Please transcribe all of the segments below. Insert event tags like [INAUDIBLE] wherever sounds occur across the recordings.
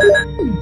Thank.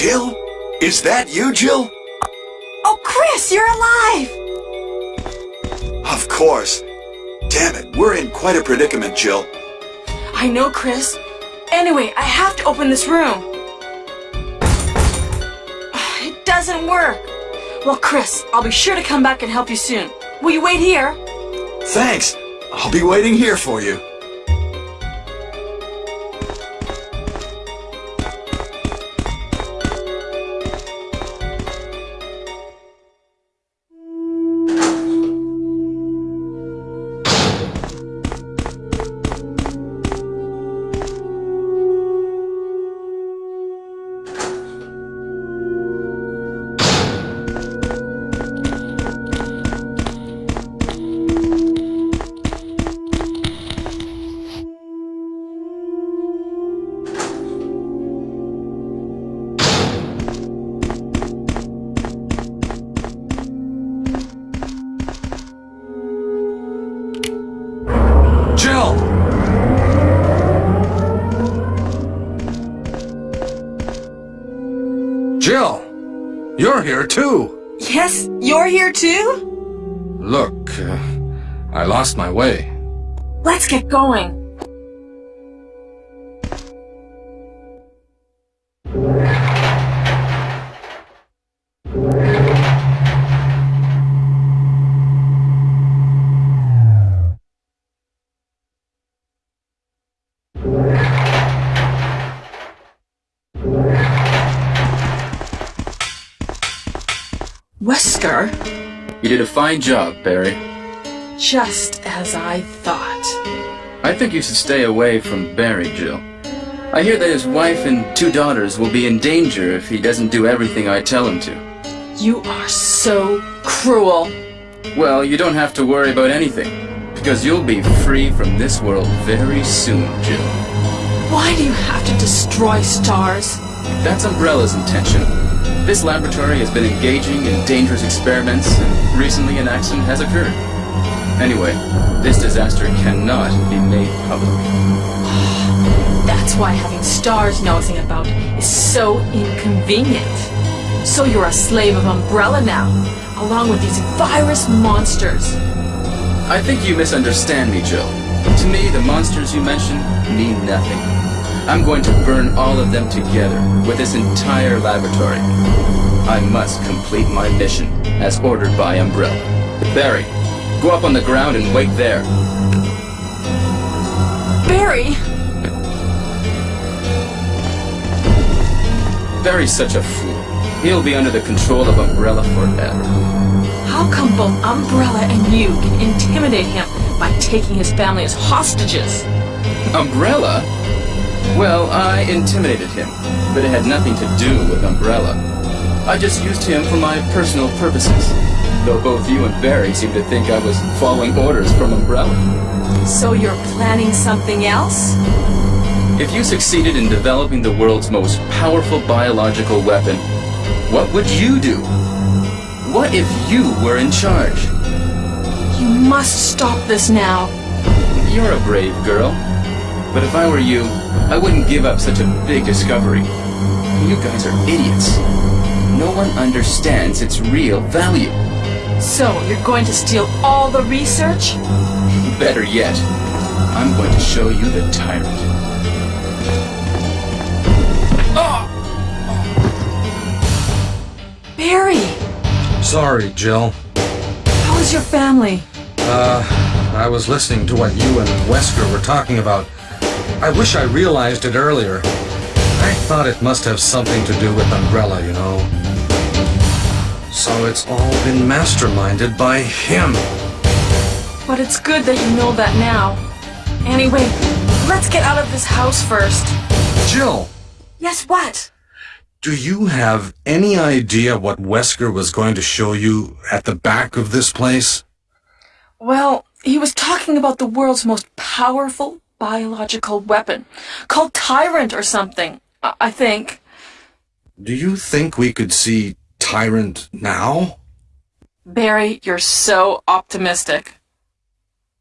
Jill? Is that you, Jill? Oh, Chris, you're alive! Of course. Damn it, we're in quite a predicament, Jill. I know, Chris. Anyway, I have to open this room. [SIGHS] It doesn't work. Well, Chris, I'll be sure to come back and help you soon. Will you wait here? Thanks. I'll be waiting here for you. Here too. Yes, you're here too? Look, uh, I lost my way. Let's get going. You did a fine job, Barry. just as I thought. I think you should stay away from Barry, Jill. I hear that his wife and two daughters will be in danger if he doesn't do everything I tell him to. You are so cruel. Well, you don't have to worry about anything, because you'll be free from this world very soon, Jill. Why do you have to destroy stars? That's Umbrella's intention. This laboratory has been engaging in dangerous experiments, and recently an accident has occurred. Anyway, this disaster cannot be made public. [SIGHS] That's why having stars nosing about is so inconvenient. So you're a slave of Umbrella now, along with these virus monsters. I think you misunderstand me, Jill. To me, the monsters you mention mean nothing. I'm going to burn all of them together with this entire laboratory. I must complete my mission as ordered by Umbrella. Barry, go up on the ground and wait there. Barry! Barry's such a fool. He'll be under the control of Umbrella forever. How come both Umbrella and you can intimidate him by taking his family as hostages? Umbrella? Well, I intimidated him, but it had nothing to do with Umbrella. I just used him for my personal purposes, though both you and Barry seem to think I was following orders from Umbrella. So you're planning something else? If you succeeded in developing the world's most powerful biological weapon, what would you do? What if you were in charge? You must stop this now. You're a brave girl. But if I were you, I wouldn't give up such a big discovery. You guys are idiots. No one understands its real value. So you're going to steal all the research? [LAUGHS] Better yet, I'm going to show you the tyrant. Barry! Sorry, Jill. How is your family? Uh, I was listening to what you and Wesker were talking about. I wish I realized it earlier. I thought it must have something to do with Umbrella, you know. So it's all been masterminded by him. But it's good that you know that now. Anyway, let's get out of this house first. Jill, Yes, what? do you have any idea what Wesker was going to show you at the back of this place? Well, he was talking about the world's most powerful biological weapon, called Tyrant or something, I, I think. Do you think we could see Tyrant now? Barry, you're so optimistic.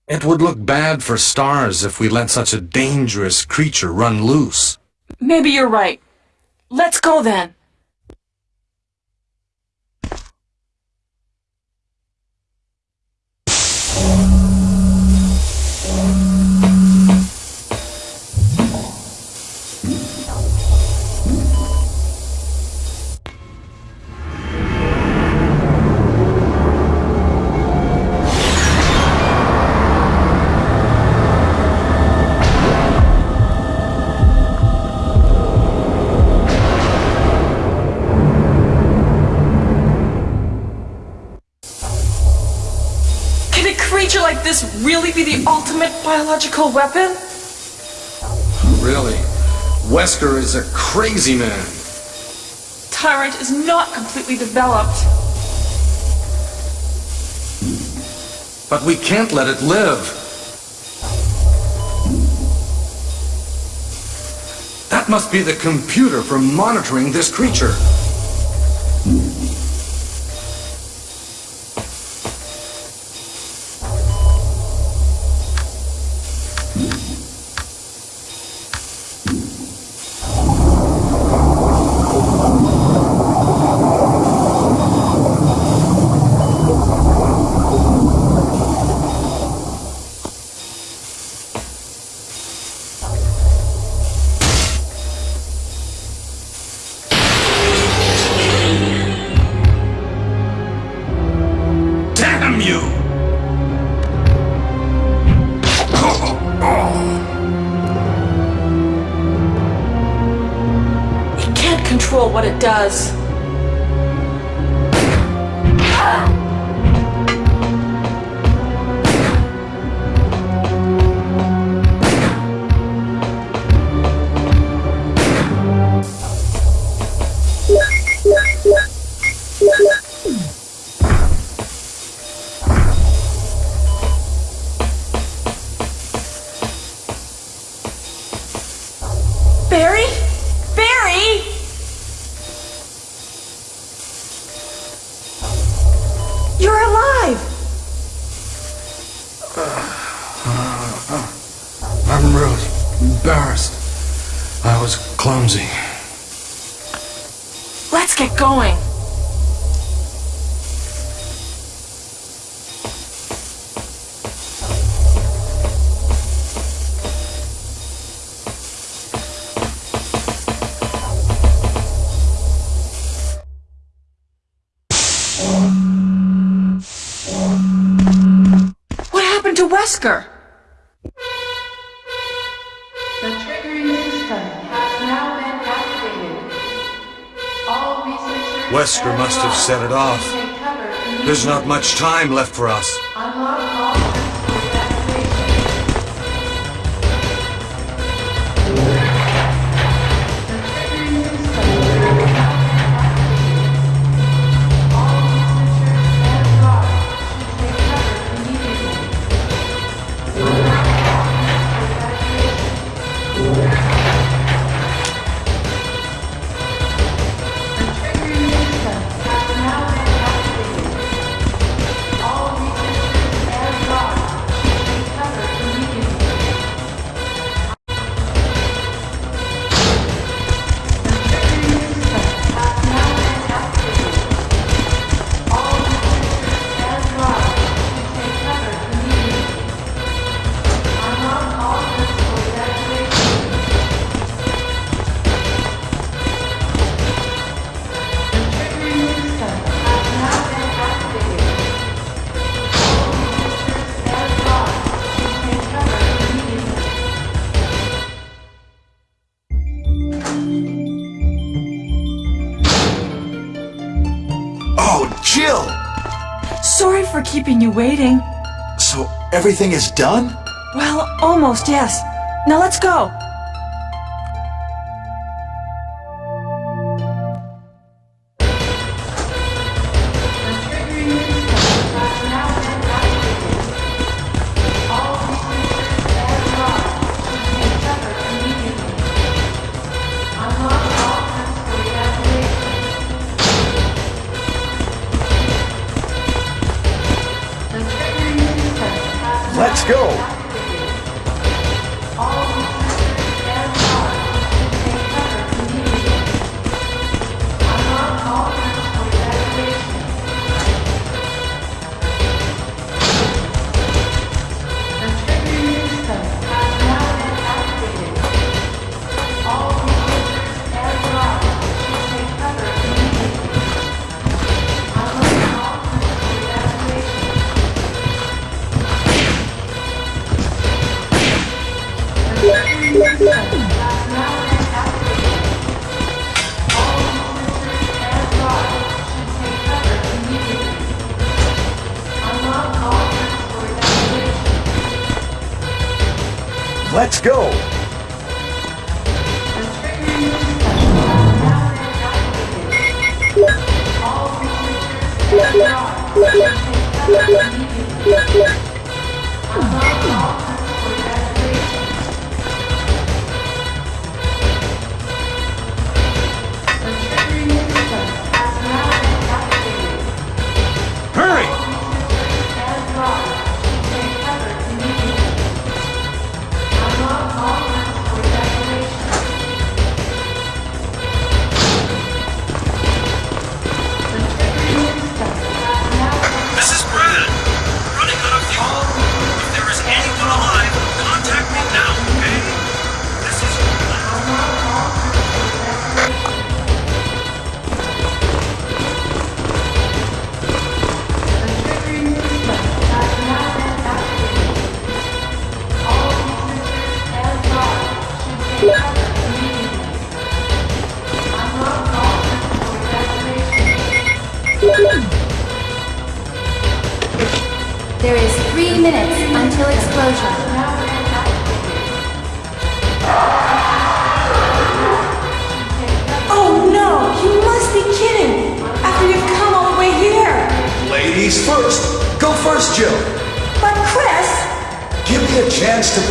It would look bad for stars if we let such a dangerous creature run loose. Maybe you're right. Let's go then. Really be the ultimate biological weapon? Really? Wesker is a crazy man. Tyrant is not completely developed. But we can't let it live. That must be the computer for monitoring this creature. what it does. Wesker! The triggering system has now been activated. All researchers... Wesker must have set it off. There's not much time left for us. Oh, Jill! Sorry for keeping you waiting. So everything is done? Well, almost, yes. Now let's go. Thank you.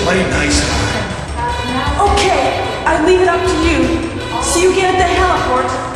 play nice. Okay, I leave it up to you. See you again at the heliport.